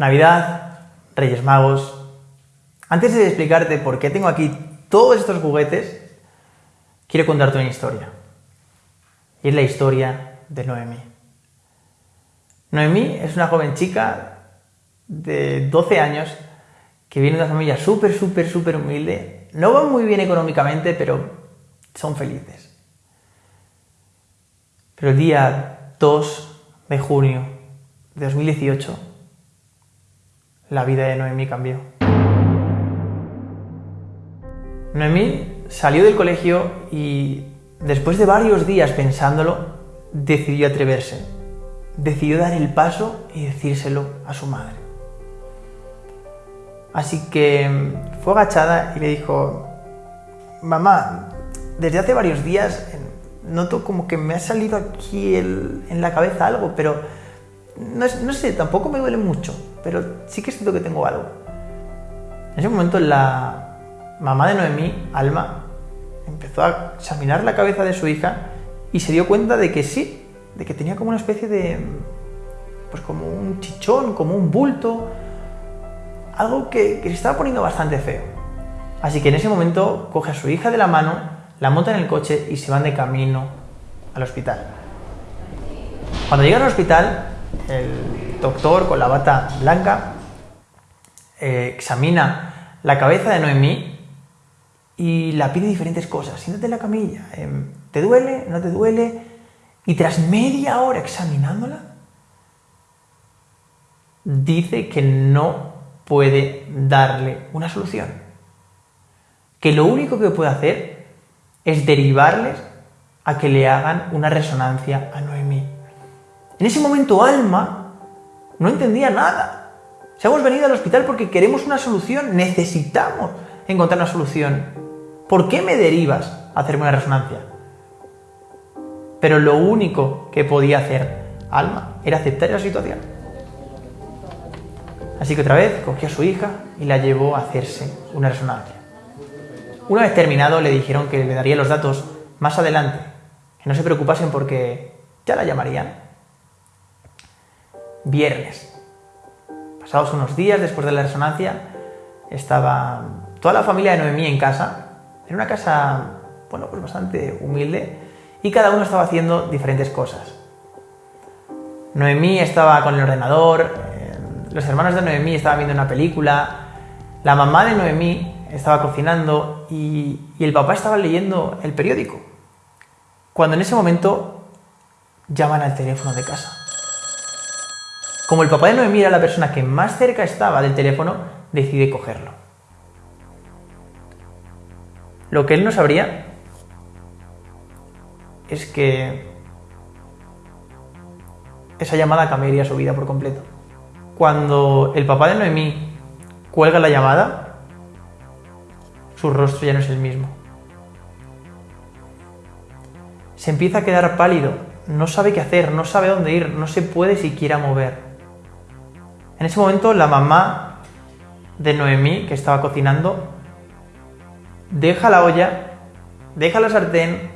Navidad, Reyes Magos. Antes de explicarte por qué tengo aquí todos estos juguetes, quiero contarte una historia. Y es la historia de Noemí. Noemí es una joven chica de 12 años que viene de una familia súper, súper, súper humilde. No van muy bien económicamente, pero son felices. Pero el día 2 de junio de 2018, la vida de Noemí cambió. Noemí salió del colegio y después de varios días pensándolo, decidió atreverse. Decidió dar el paso y decírselo a su madre. Así que fue agachada y le dijo, mamá, desde hace varios días noto como que me ha salido aquí en la cabeza algo, pero no, sé, tampoco me duele mucho, pero sí que siento que tengo algo. En ese momento la mamá de Noemí, Alma, empezó a examinar la cabeza de su hija y se dio cuenta de que sí, de que tenía como una especie de, pues como un chichón, como un bulto, algo que, que se estaba poniendo bastante feo. Así que en ese momento coge a su hija de la mano, la monta en el coche y se van de camino al hospital. Cuando llegan al hospital, el doctor con la bata blanca eh, examina la cabeza de Noemí y la pide diferentes cosas. Siéntate en la camilla. Em, ¿Te duele? ¿No te duele? Y tras media hora examinándola, dice que no puede darle una solución. Que lo único que puede hacer es derivarles a que le hagan una resonancia a Noemí. En ese momento Alma no entendía nada. Se hemos venido al hospital porque queremos una solución, necesitamos encontrar una solución. ¿Por qué me derivas a hacerme una resonancia? Pero lo único que podía hacer Alma era aceptar esa situación. Así que otra vez cogió a su hija y la llevó a hacerse una resonancia. Una vez terminado le dijeron que le daría los datos más adelante, que no se preocupasen porque ya la llamarían. Viernes. Pasados unos días después de la resonancia, estaba toda la familia de Noemí en casa, en una casa, bueno, pues bastante humilde, y cada uno estaba haciendo diferentes cosas. Noemí estaba con el ordenador, los hermanos de Noemí estaban viendo una película, la mamá de Noemí estaba cocinando y, el papá estaba leyendo el periódico. Cuando en ese momento llaman al teléfono de casa. Como el papá de Noemí era la persona que más cerca estaba del teléfono, decide cogerlo. Lo que él no sabría es que esa llamada cambiaría su vida por completo. Cuando el papá de Noemí cuelga la llamada, su rostro ya no es el mismo. Se empieza a quedar pálido, no sabe qué hacer, no sabe dónde ir, no se puede siquiera mover. En ese momento la mamá de Noemí, que estaba cocinando, deja la olla, deja la sartén,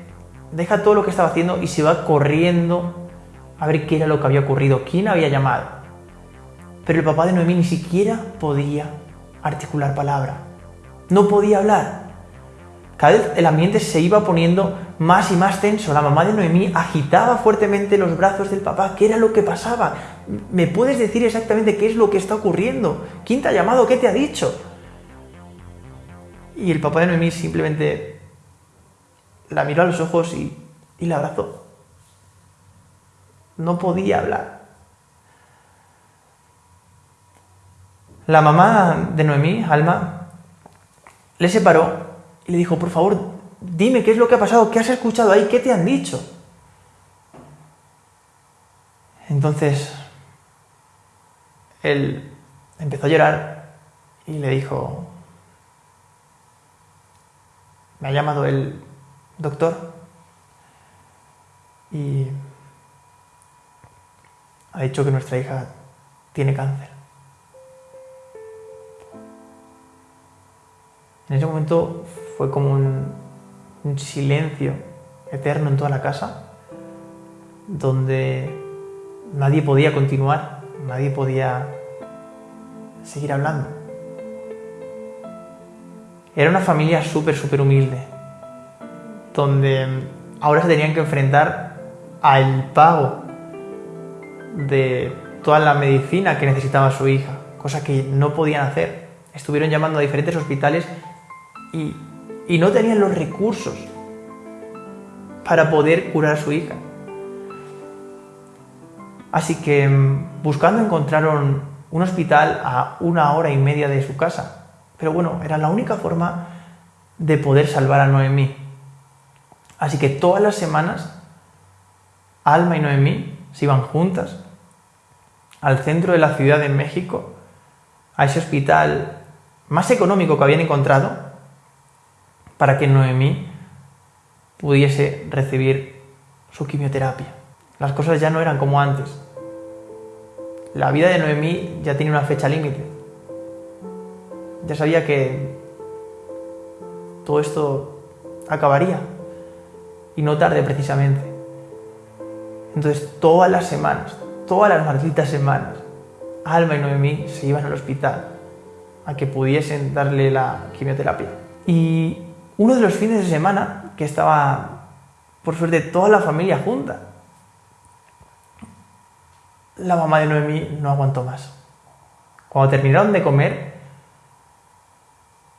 deja todo lo que estaba haciendo y se va corriendo a ver qué era lo que había ocurrido, quién había llamado. Pero el papá de Noemí ni siquiera podía articular palabra. No podía hablar. Cada vez el ambiente se iba poniendo más y más tenso. La mamá de Noemí agitaba fuertemente los brazos del papá. ¿Qué era lo que pasaba? ¿Me puedes decir exactamente qué es lo que está ocurriendo? ¿Quién te ha llamado? ¿Qué te ha dicho? Y el papá de Noemí simplemente la miró a los ojos y, y la abrazó. No podía hablar. La mamá de Noemí, Alma, le separó y le dijo, por favor, dime qué es lo que ha pasado, qué has escuchado ahí, qué te han dicho. Entonces, él empezó a llorar y le dijo, me ha llamado el doctor y ha dicho que nuestra hija tiene cáncer. En ese momento fue como un, silencio eterno en toda la casa, donde nadie podía continuar, nadie podía seguir hablando. Era una familia súper, súper humilde, donde ahora se tenían que enfrentar al pago de toda la medicina que necesitaba su hija, cosa que no podían hacer. Estuvieron llamando a diferentes hospitales y, y no tenían los recursos para poder curar a su hija. Así que mm, buscando encontraron un hospital a una hora y media de su casa. Pero bueno, era la única forma de poder salvar a Noemí. Así que todas las semanas, Alma y Noemí se iban juntas al centro de la Ciudad de México, a ese hospital más económico que habían encontrado, para que Noemí pudiese recibir su quimioterapia. Las cosas ya no eran como antes. La vida de Noemí ya tenía una fecha límite. Ya sabía que todo esto acabaría. Y no tarde precisamente. Entonces todas las semanas, todas las malditas semanas, Alma y Noemí se iban al hospital a que pudiesen darle la quimioterapia. Y uno de los fines de semana que estaba, por suerte, toda la familia junta, la mamá de Noemí no aguantó más. Cuando terminaron de comer,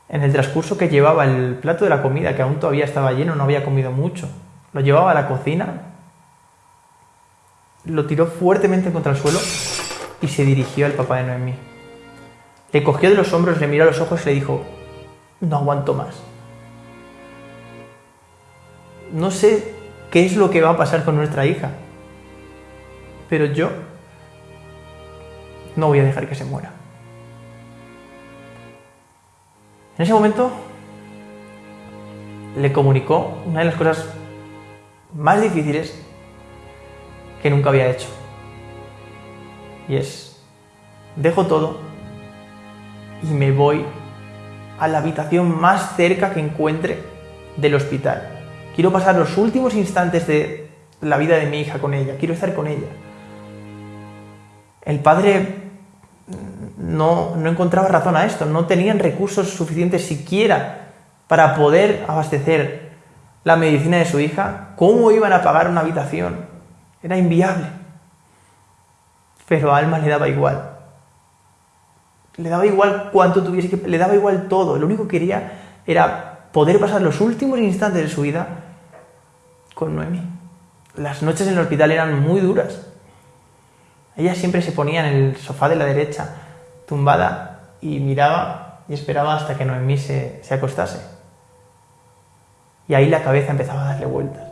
en el transcurso que llevaba el plato de la comida, que aún todavía estaba lleno, no había comido mucho, lo llevaba a la cocina, lo tiró fuertemente contra el suelo y se dirigió al papá de Noemí. Le cogió de los hombros, le miró a los ojos y le dijo, no aguanto más. No sé qué es lo que va a pasar con nuestra hija, pero yo no voy a dejar que se muera. En ese momento le comunicó una de las cosas más difíciles que nunca había hecho. Y es, dejo todo y me voy a la habitación más cerca que encuentre del hospital. Quiero pasar los últimos instantes de la vida de mi hija con ella, quiero estar con ella. El padre no, encontraba razón a esto, no tenían recursos suficientes siquiera para poder abastecer la medicina de su hija, ¿cómo iban a pagar una habitación? Era inviable. Pero a Alma le daba igual. Le daba igual cuánto tuviese que... Le daba igual todo. Lo único que quería era poder pasar los últimos instantes de su vida con Noemi. Las noches en el hospital eran muy duras. Ella siempre se ponía en el sofá de la derecha, tumbada, y miraba y esperaba hasta que Noemí se, se acostase. Y ahí la cabeza empezaba a darle vueltas,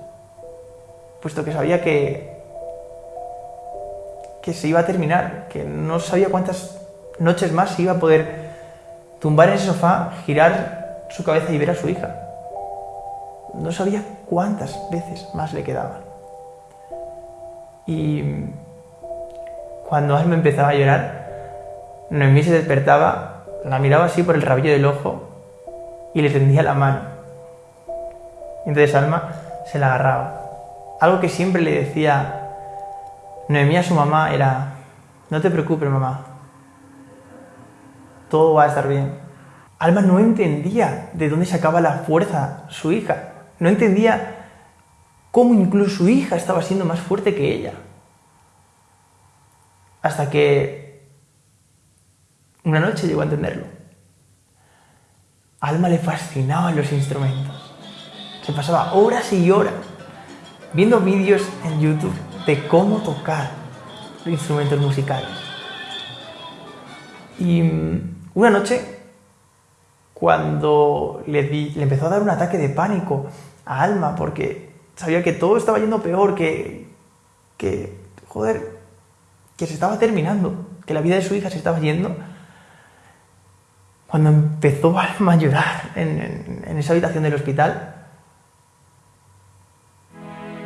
puesto que sabía que, que se iba a terminar, que no sabía cuántas noches más se iba a poder tumbar en ese sofá, girar su cabeza y ver a su hija. No sabía cuántas veces más le quedaban. Y cuando Alma empezaba a llorar, Noemí se despertaba, la miraba así por el rabillo del ojo y le tendía la mano. entonces Alma se la agarraba. Algo que siempre le decía Noemí a su mamá era, no te preocupes mamá, todo va a estar bien. Alma no entendía de dónde sacaba la fuerza su hija, no entendía cómo incluso su hija estaba siendo más fuerte que ella. Hasta que una noche llegó a entenderlo. Alma le fascinaban los instrumentos. Se pasaba horas y horas viendo vídeos en YouTube de cómo tocar instrumentos musicales. Y mm, una noche, cuando le, empezó a dar un ataque de pánico a Alma, porque sabía que todo estaba yendo peor, que, joder, que se estaba terminando, que la vida de su hija se estaba yendo, cuando empezó a llorar en, esa habitación del hospital,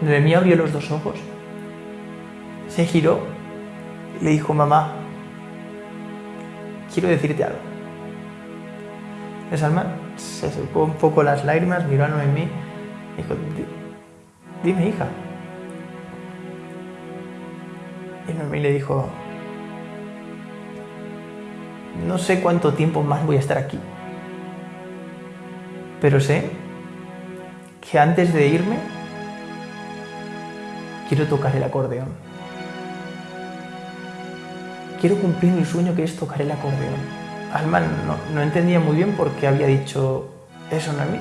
Noemí abrió los dos ojos, se giró y le dijo, mamá, quiero decirte algo. Esa alma se secó un poco las lágrimas, miró a Noemí y dijo, dime hija, Y Noemí le dijo, no sé cuánto tiempo más voy a estar aquí. Pero sé que antes de irme quiero tocar el acordeón. Quiero cumplir mi sueño que es tocar el acordeón. Alma no, entendía muy bien por qué había dicho eso no a mí,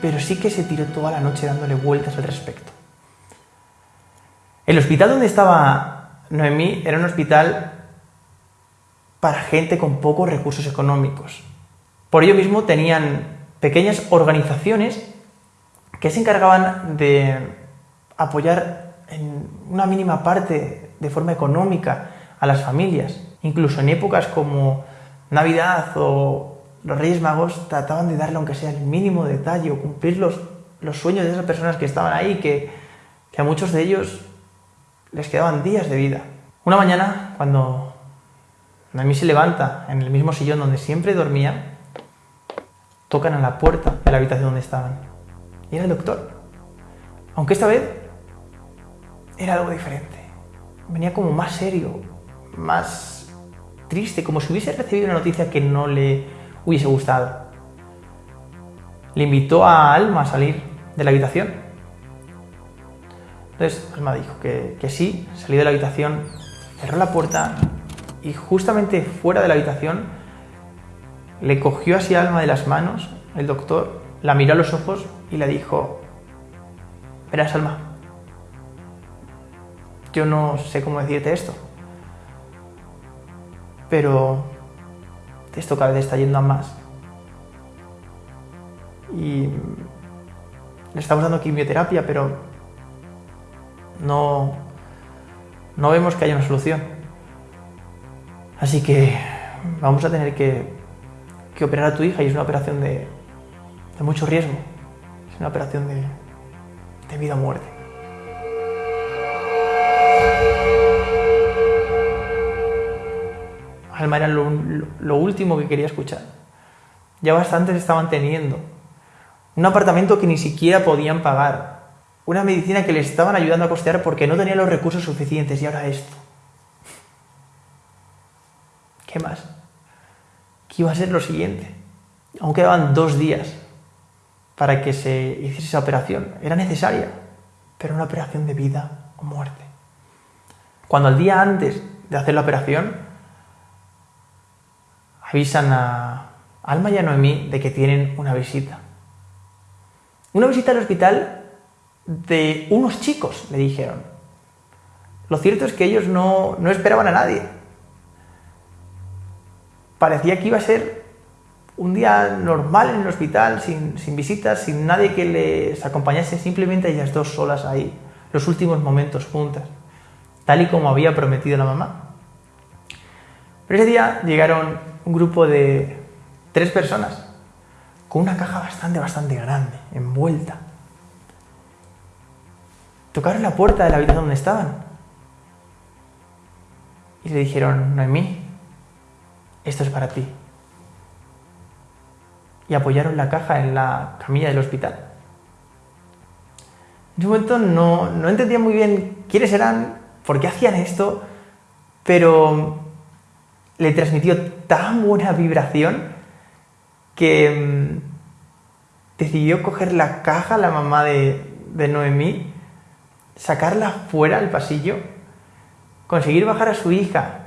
pero sí que se tiró toda la noche dándole vueltas al respecto. El hospital donde estaba Noemí era un hospital para gente con pocos recursos económicos. Por ello mismo tenían pequeñas organizaciones que se encargaban de apoyar en una mínima parte de forma económica a las familias. Incluso en épocas como Navidad o los Reyes Magos trataban de darle aunque sea el mínimo detalle o cumplir los, los sueños de esas personas que estaban ahí, que, a muchos de ellos les quedaban días de vida. Una mañana, cuando Noemí se levanta en el mismo sillón donde siempre dormía, tocan a la puerta de la habitación donde estaban. Y era el doctor. Aunque esta vez era algo diferente. Venía como más serio, más triste, como si hubiese recibido una noticia que no le hubiese gustado. Le invitó a Alma a salir de la habitación. Entonces Alma dijo que, que sí, salió de la habitación, cerró la puerta y justamente fuera de la habitación le cogió así Alma de las manos el doctor, la miró a los ojos y le dijo, verás Alma, yo no sé cómo decirte esto, pero esto cada vez está yendo a más. Y le estamos dando quimioterapia, pero no, no vemos que haya una solución. Así que vamos a tener que, que operar a tu hija y es una operación de, de mucho riesgo. Es una operación de, de vida o muerte. Alma era lo, último que quería escuchar. Ya bastantes estaban teniendo. Un apartamento que ni siquiera podían pagar. Una medicina que les estaban ayudando a costear porque no tenían los recursos suficientes. Y ahora esto. ¿Qué más? ¿Qué iba a ser lo siguiente? Aún quedaban dos días para que se hiciese esa operación. Era necesaria, pero una operación de vida o muerte. Cuando al día antes de hacer la operación, avisan a Alma y a Noemí de que tienen una visita. Una visita al hospital de unos chicos, le dijeron. Lo cierto es que ellos no, no esperaban a nadie. Parecía que iba a ser un día normal en el hospital, sin, visitas, sin nadie que les acompañase, simplemente ellas dos solas ahí, los últimos momentos juntas, tal y como había prometido la mamá. Pero ese día llegaron un grupo de tres personas con una caja bastante, bastante grande, envuelta. Tocaron la puerta de la habitación donde estaban y le dijeron, Noemí, esto es para ti y apoyaron la caja en la camilla del hospital. En ese momento no, no entendía muy bien quiénes eran, por qué hacían esto, pero le transmitió tan buena vibración que mm, decidió coger la caja, la mamá de, de Noemí, sacarla fuera al pasillo, conseguir bajar a su hija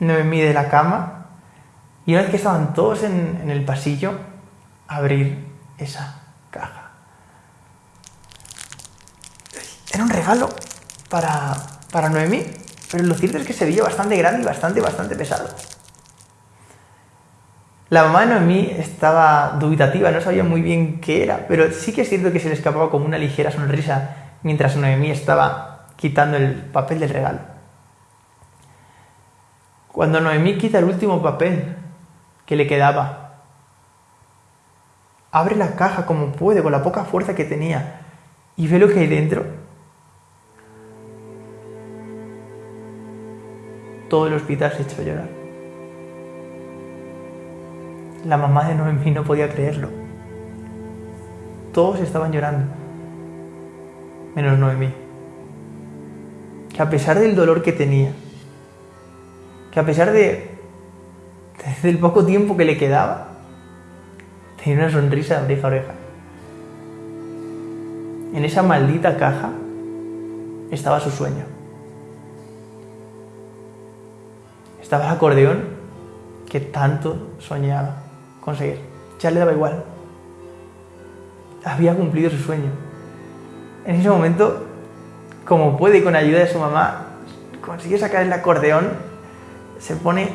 Noemí de la cama y una vez que estaban todos en, en el pasillo, abrir esa caja. Era un regalo para, para Noemí, pero lo cierto es que se veía bastante grande y bastante, bastante pesado. La mamá de Noemí estaba dubitativa, no sabía muy bien qué era, pero sí que es cierto que se le escapaba como una ligera sonrisa mientras Noemí estaba quitando el papel del regalo. Cuando Noemí quita el último papel que le quedaba abre la caja como puede, con la poca fuerza que tenía, y ve lo que hay dentro. Todo el hospital se echó a llorar. La mamá de Noemí no podía creerlo. Todos estaban llorando, menos Noemí. Que a pesar del dolor que tenía, que a pesar de desde el poco tiempo que le quedaba, tenía una sonrisa de oreja a oreja. En esa maldita caja estaba su sueño. Estaba el acordeón que tanto soñaba conseguir. Ya le daba igual. Había cumplido su sueño. En ese momento, como puede con ayuda de su mamá, consigue sacar el acordeón, se pone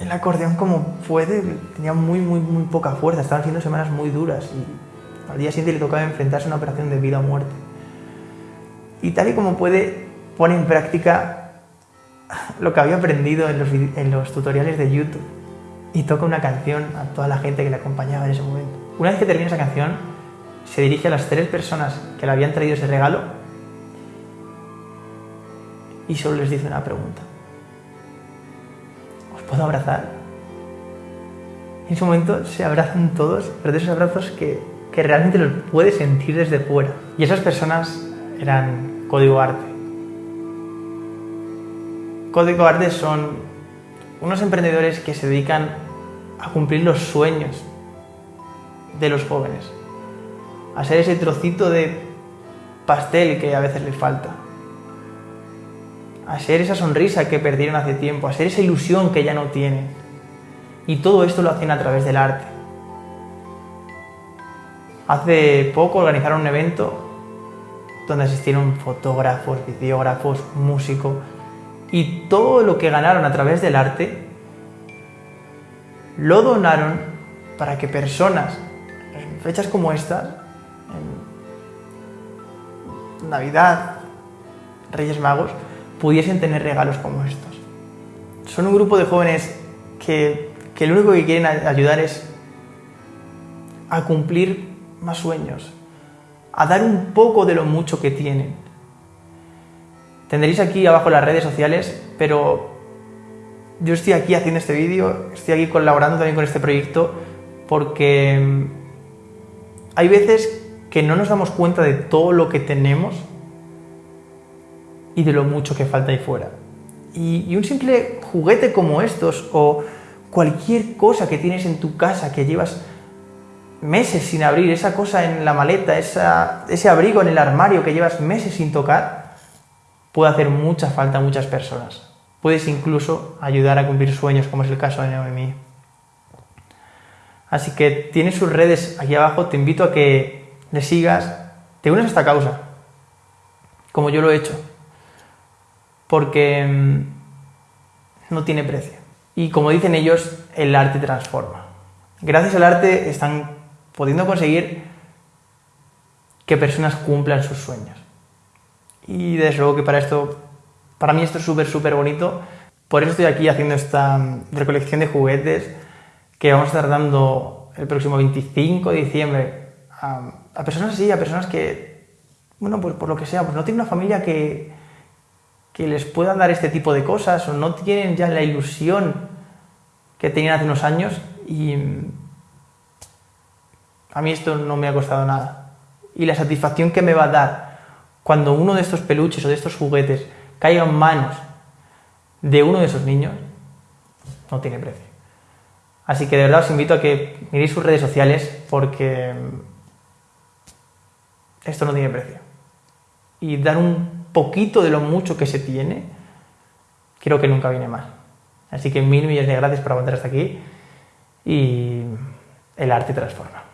el acordeón como puede, tenía muy, muy, muy poca fuerza, estaban siendo semanas muy duras y al día siguiente le tocaba enfrentarse a una operación de vida o muerte. Y tal y como puede, pone en práctica lo que había aprendido en los, en los tutoriales de YouTube y toca una canción a toda la gente que le acompañaba en ese momento. Una vez que termina esa canción, se dirige a las tres personas que le habían traído ese regalo y solo les dice una pregunta puedo abrazar. En ese momento se abrazan todos, pero de esos abrazos que, que realmente los puedes sentir desde fuera. Y esas personas eran Código Arte. Código Arte son unos emprendedores que se dedican a cumplir los sueños de los jóvenes, a ser ese trocito de pastel que a veces les falta a ser esa sonrisa que perdieron hace tiempo, a ser esa ilusión que ya no tienen. Y todo esto lo hacen a través del arte. Hace poco organizaron un evento donde asistieron fotógrafos, videógrafos, músicos y todo lo que ganaron a través del arte lo donaron para que personas en fechas como estas, en Navidad, Reyes Magos, pudiesen tener regalos como estos. Son un grupo de jóvenes que, que lo único que quieren ayudar es a cumplir más sueños, a dar un poco de lo mucho que tienen. Tendréis aquí abajo las redes sociales, pero yo estoy aquí haciendo este vídeo, estoy aquí colaborando también con este proyecto porque mm, hay veces que no nos damos cuenta de todo lo que tenemos y de lo mucho que falta ahí fuera. Y, un simple juguete como estos o cualquier cosa que tienes en tu casa que llevas meses sin abrir, esa cosa en la maleta, ese abrigo en el armario que llevas meses sin tocar, puede hacer mucha falta a muchas personas. Puedes incluso ayudar a cumplir sueños, como es el caso de Noemí. Así que tienes sus redes aquí abajo, te invito a que le sigas, te unes a esta causa, como yo lo he hecho porque mm, no tiene precio. Y como dicen ellos, el arte transforma. Gracias al arte están pudiendo conseguir que personas cumplan sus sueños. Y desde luego que para esto, para mí esto es súper, súper bonito. Por eso estoy aquí haciendo esta mm, recolección de juguetes que vamos a estar dando el próximo 25 de diciembre a, a personas así, a personas que, bueno, pues por lo que sea, pues no tienen una familia que, que les puedan dar este tipo de cosas o no tienen ya la ilusión que tenían hace unos años y a mí esto no me ha costado nada. Y la satisfacción que me va a dar cuando uno de estos peluches o de estos juguetes caiga en manos de uno de esos niños no tiene precio. Así que de verdad os invito a que miréis sus redes sociales porque esto no tiene precio. Y dar un poquito de lo mucho que se tiene, creo que nunca viene mal. Así que mil millones de gracias por aguantar hasta aquí y el arte transforma.